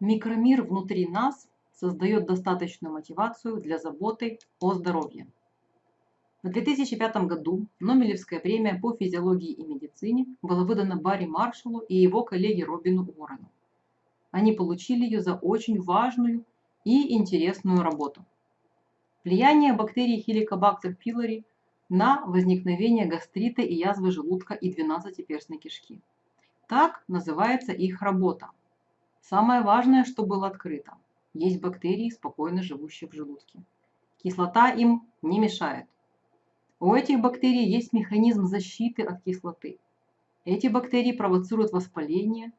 Микромир внутри нас создает достаточную мотивацию для заботы о здоровье. В 2005 году Нобелевская премия по физиологии и медицине была выдана Барри Маршаллу и его коллеге Робину Уоррену. Они получили ее за очень важную и интересную работу. Влияние бактерий Helicobacter pylori на возникновение гастрита и язвы желудка и двенадцатиперстной кишки. Так называется их работа. Самое важное, что было открыто. Есть бактерии, спокойно живущие в желудке. Кислота им не мешает. У этих бактерий есть механизм защиты от кислоты. Эти бактерии провоцируют воспаление,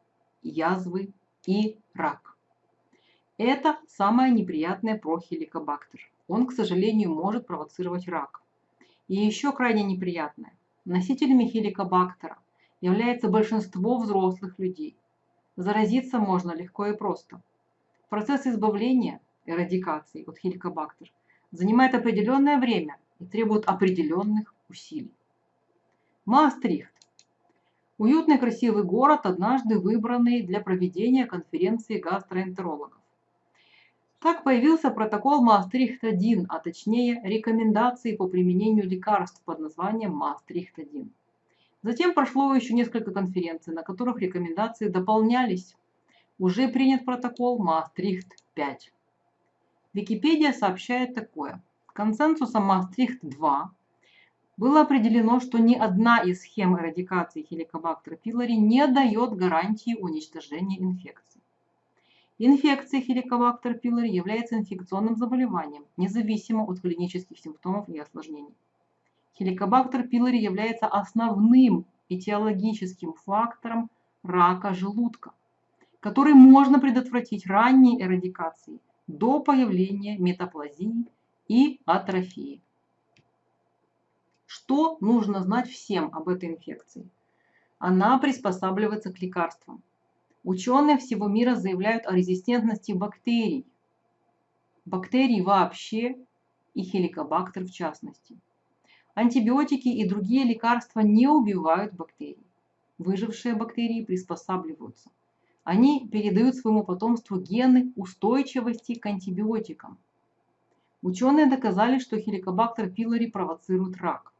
язвы и рак. Это самое неприятное про хеликобактер. Он, к сожалению, может провоцировать рак. И еще крайне неприятное. Носителями хеликобактера является большинство взрослых людей. Заразиться можно легко и просто. Процесс избавления, эрадикации от хеликобактер занимает определенное время и требует определенных усилий. Маастрихт. Уютный красивый город, однажды выбранный для проведения конференции гастроэнтерологов. Так появился протокол Маастрихт-1, а точнее рекомендации по применению лекарств под названием Маастрихт-1. Затем прошло еще несколько конференций, на которых рекомендации дополнялись. Уже принят протокол Маастрихт-5. Википедия сообщает такое. Консенсусом Маастрихт-2 было определено, что ни одна из схем эрадикации хеликобактера пилори не дает гарантии уничтожения инфекции. Инфекция хеликобактер пилори является инфекционным заболеванием, независимо от клинических симптомов и осложнений. Хеликобактер пилори является основным этиологическим фактором рака желудка, который можно предотвратить ранней эрадикацией до появления метаплазии и атрофии. Что нужно знать всем об этой инфекции? Она приспосабливается к лекарствам. Ученые всего мира заявляют о резистентности бактерий. Бактерий вообще и хеликобактер в частности. Антибиотики и другие лекарства не убивают бактерий. Выжившие бактерии приспосабливаются. Они передают своему потомству гены устойчивости к антибиотикам. Ученые доказали, что хеликобактер пилори провоцирует рак.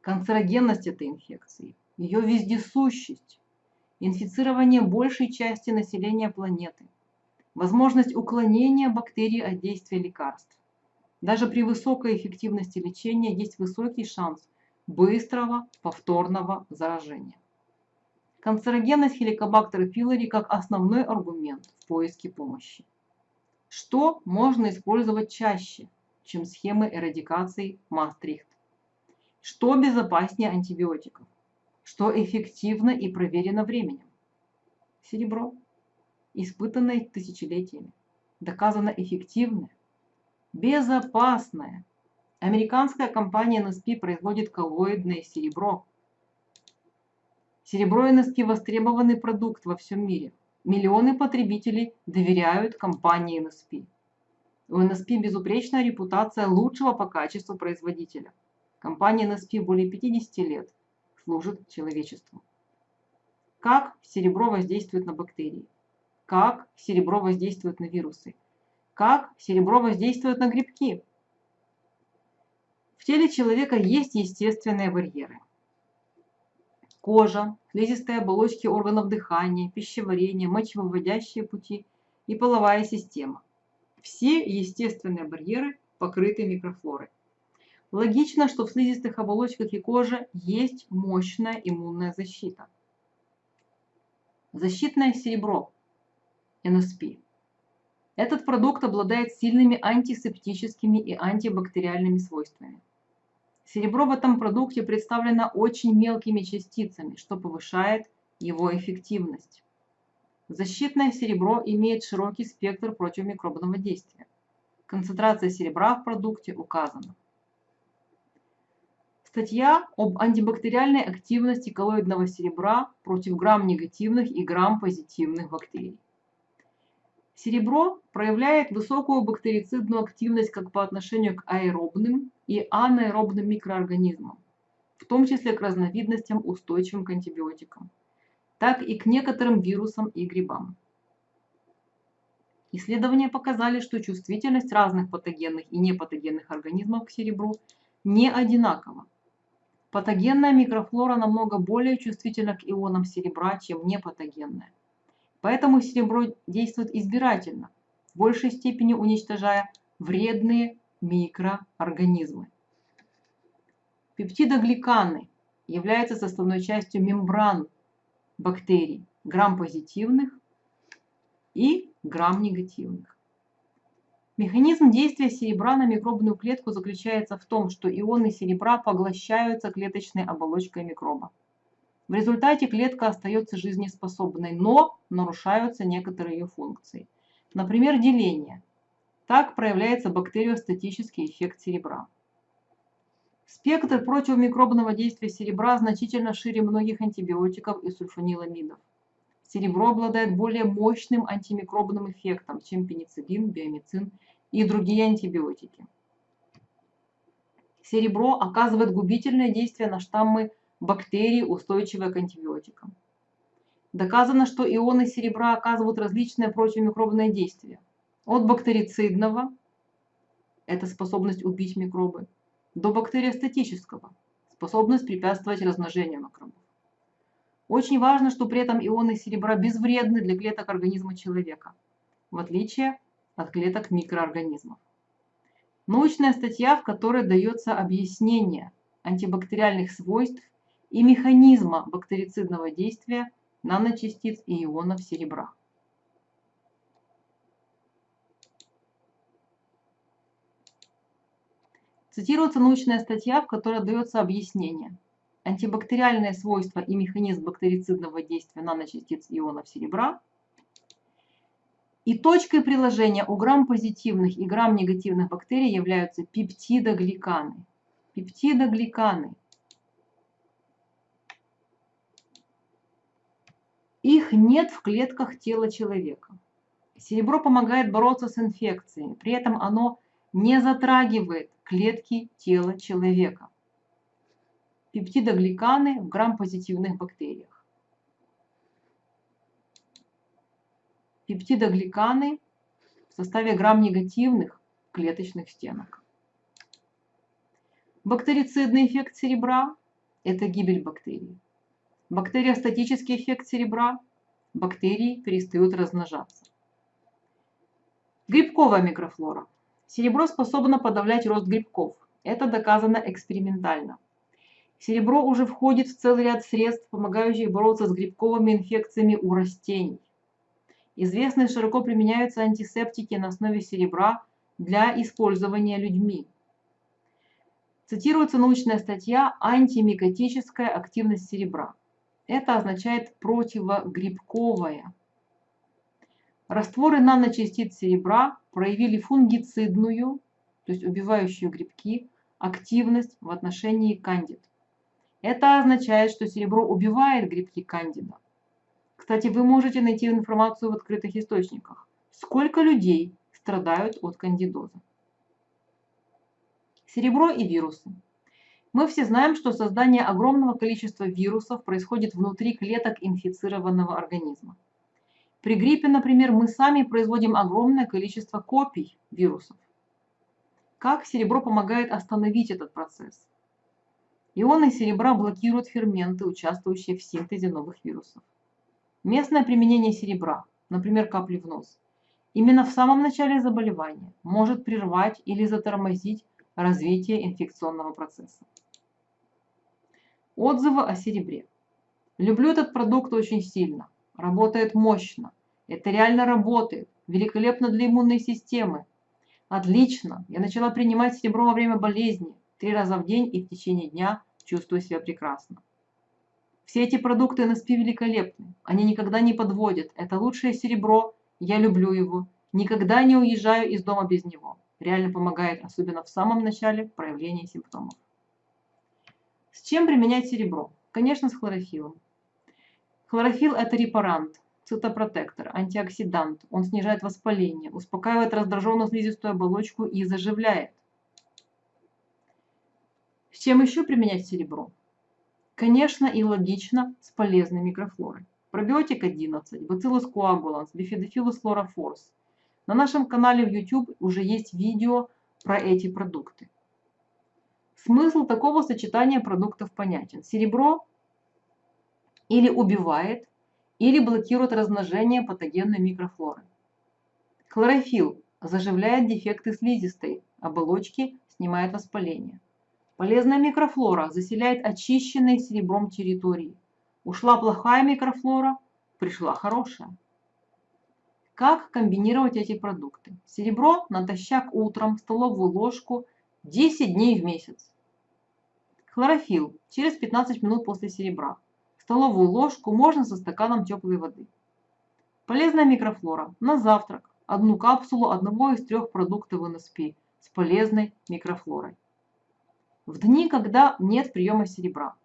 Канцерогенность этой инфекции, ее вездесущесть, инфицирование большей части населения планеты, возможность уклонения бактерий от действия лекарств, даже при высокой эффективности лечения есть высокий шанс быстрого повторного заражения. Канцерогенность хеликобактера пилори как основной аргумент в поиске помощи. Что можно использовать чаще, чем схемы эрадикации Мастрихт? Что безопаснее антибиотиков? Что эффективно и проверено временем? Серебро, испытанное тысячелетиями, доказано эффективное, безопасное. Американская компания NSP производит коллоидное серебро. Серебро NSP – востребованный продукт во всем мире. Миллионы потребителей доверяют компании NSP. У NSP безупречная репутация лучшего по качеству производителя. Компания NSP более 50 лет служит человечеству. Как серебро воздействует на бактерии? Как серебро воздействует на вирусы? Как серебро воздействует на грибки? В теле человека есть естественные барьеры. Кожа, слизистые оболочки органов дыхания, пищеварения, мочевыводящие пути и половая система. Все естественные барьеры покрыты микрофлорой. Логично, что в слизистых оболочках и коже есть мощная иммунная защита. Защитное серебро, NSP, этот продукт обладает сильными антисептическими и антибактериальными свойствами. Серебро в этом продукте представлено очень мелкими частицами, что повышает его эффективность. Защитное серебро имеет широкий спектр противомикробного действия. Концентрация серебра в продукте указана. Статья об антибактериальной активности коллоидного серебра против грамм-негативных и грамм-позитивных бактерий. Серебро проявляет высокую бактерицидную активность как по отношению к аэробным и анаэробным микроорганизмам, в том числе к разновидностям, устойчивым к антибиотикам, так и к некоторым вирусам и грибам. Исследования показали, что чувствительность разных патогенных и непатогенных организмов к серебру не одинакова. Патогенная микрофлора намного более чувствительна к ионам серебра, чем непатогенная. Поэтому серебро действует избирательно, в большей степени уничтожая вредные микроорганизмы. Пептидогликаны являются составной частью мембран бактерий, грамм-позитивных и грамм-негативных. Механизм действия серебра на микробную клетку заключается в том, что ионы серебра поглощаются клеточной оболочкой микроба. В результате клетка остается жизнеспособной, но нарушаются некоторые ее функции. Например, деление. Так проявляется бактериостатический эффект серебра. Спектр противомикробного действия серебра значительно шире многих антибиотиков и сульфаниламидов. Серебро обладает более мощным антимикробным эффектом, чем пенициллин, биомицин и другие антибиотики. Серебро оказывает губительное действие на штаммы бактерий, устойчивые к антибиотикам. Доказано, что ионы серебра оказывают различные противомикробные действия. От бактерицидного, это способность убить микробы, до бактериостатического, способность препятствовать размножению микробов. Очень важно, что при этом ионы серебра безвредны для клеток организма человека, в отличие от клеток микроорганизмов. Научная статья, в которой дается объяснение антибактериальных свойств и механизма бактерицидного действия наночастиц и ионов серебра. Цитируется научная статья, в которой дается объяснение. Антибактериальные свойства и механизм бактерицидного действия наночастиц ионов серебра. И точкой приложения у грамм-позитивных и грамм-негативных бактерий являются пептидогликаны. Пептидогликаны. Их нет в клетках тела человека. Серебро помогает бороться с инфекциями, при этом оно не затрагивает клетки тела человека. Пептидогликаны в грамм-позитивных бактериях. Пептидогликаны в составе грамм-негативных клеточных стенок. Бактерицидный эффект серебра – это гибель бактерий. Бактериостатический эффект серебра – бактерии перестают размножаться. Грибковая микрофлора – Серебро способно подавлять рост грибков. Это доказано экспериментально. Серебро уже входит в целый ряд средств, помогающих бороться с грибковыми инфекциями у растений. Известны широко применяются антисептики на основе серебра для использования людьми. Цитируется научная статья «Антимикотическая активность серебра». Это означает противогрибковая. Растворы наночастиц серебра проявили фунгицидную, то есть убивающую грибки, активность в отношении кандид. Это означает, что серебро убивает грибки кандида. Кстати, вы можете найти информацию в открытых источниках. Сколько людей страдают от кандидоза? Серебро и вирусы. Мы все знаем, что создание огромного количества вирусов происходит внутри клеток инфицированного организма. При гриппе, например, мы сами производим огромное количество копий вирусов. Как серебро помогает остановить этот процесс? Ионы серебра блокируют ферменты, участвующие в синтезе новых вирусов. Местное применение серебра, например, капли в нос, именно в самом начале заболевания может прервать или затормозить развитие инфекционного процесса. Отзывы о серебре. Люблю этот продукт очень сильно. Работает мощно. Это реально работает. Великолепно для иммунной системы. Отлично. Я начала принимать серебро во время болезни. Три раза в день и в течение дня чувствую себя прекрасно. Все эти продукты НСП великолепны. Они никогда не подводят. Это лучшее серебро. Я люблю его. Никогда не уезжаю из дома без него. Реально помогает, особенно в самом начале проявления симптомов. С чем применять серебро? Конечно, с хлорофилом. Хлорофилл – это репарант, цитопротектор, антиоксидант. Он снижает воспаление, успокаивает раздраженную слизистую оболочку и заживляет. С чем еще применять серебро? Конечно и логично с полезной микрофлорой. Пробиотик 11, Bacillus coagulans, Bifidobacillus fluorophores. На нашем канале в YouTube уже есть видео про эти продукты. Смысл такого сочетания продуктов понятен. Серебро или убивает, или блокирует размножение патогенной микрофлоры. Хлорофилл заживляет дефекты слизистой оболочки, снимает воспаление. Полезная микрофлора заселяет очищенные серебром территории. Ушла плохая микрофлора, пришла хорошая. Как комбинировать эти продукты? Серебро натощак утром, столовую ложку 10 дней в месяц. Хлорофилл через 15 минут после серебра. Столовую ложку можно со стаканом теплой воды. Полезная микрофлора на завтрак. Одну капсулу одного из трех продуктов НСП с полезной микрофлорой. В дни, когда нет приема серебра.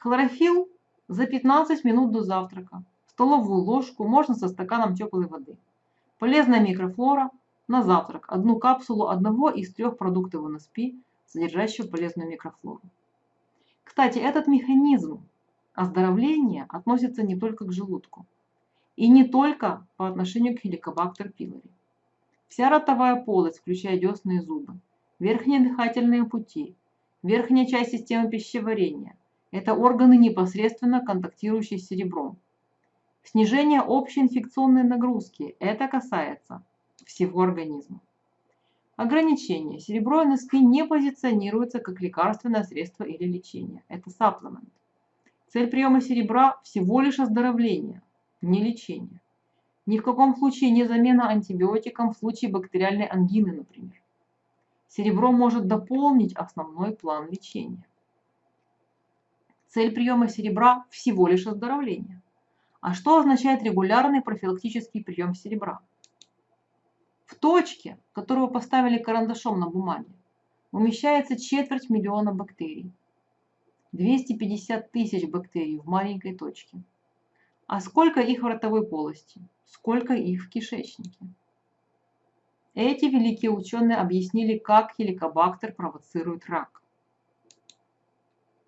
Хлорофилл за 15 минут до завтрака столовую ложку можно со стаканом теплой воды. Полезная микрофлора на завтрак. Одну капсулу одного из трех продуктов НСП, содержащего полезную микрофлору. Кстати, этот механизм оздоровления относится не только к желудку. И не только по отношению к хеликобактер пилори. Вся ротовая полость, включая десны и зубы, верхние дыхательные пути, верхняя часть системы пищеварения – это органы, непосредственно контактирующие с серебром, Снижение общей инфекционной нагрузки. Это касается всего организма. Ограничение. Серебро НСП не позиционируется как лекарственное средство или лечение. Это сапплемент. Цель приема серебра всего лишь оздоровление, не лечение. Ни в каком случае не замена антибиотикам в случае бактериальной ангины, например. Серебро может дополнить основной план лечения. Цель приема серебра всего лишь оздоровление. А что означает регулярный профилактический прием серебра? В точке, которую поставили карандашом на бумаге, умещается четверть миллиона бактерий. 250 тысяч бактерий в маленькой точке. А сколько их в ротовой полости? Сколько их в кишечнике? Эти великие ученые объяснили, как хеликобактер провоцирует рак.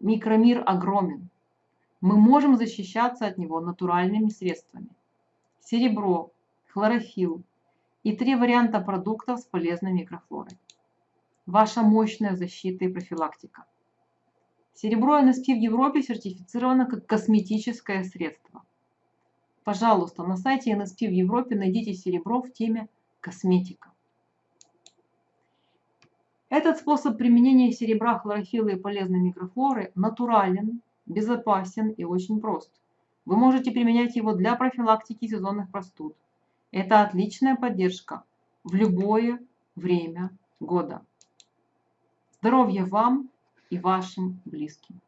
Микромир огромен мы можем защищаться от него натуральными средствами. Серебро, хлорофилл и три варианта продуктов с полезной микрофлорой. Ваша мощная защита и профилактика. Серебро НСП в Европе сертифицировано как косметическое средство. Пожалуйста, на сайте НСП в Европе найдите серебро в теме косметика. Этот способ применения серебра, хлорофилла и полезной микрофлоры натурален, безопасен и очень прост. Вы можете применять его для профилактики сезонных простуд. Это отличная поддержка в любое время года. Здоровья вам и вашим близким.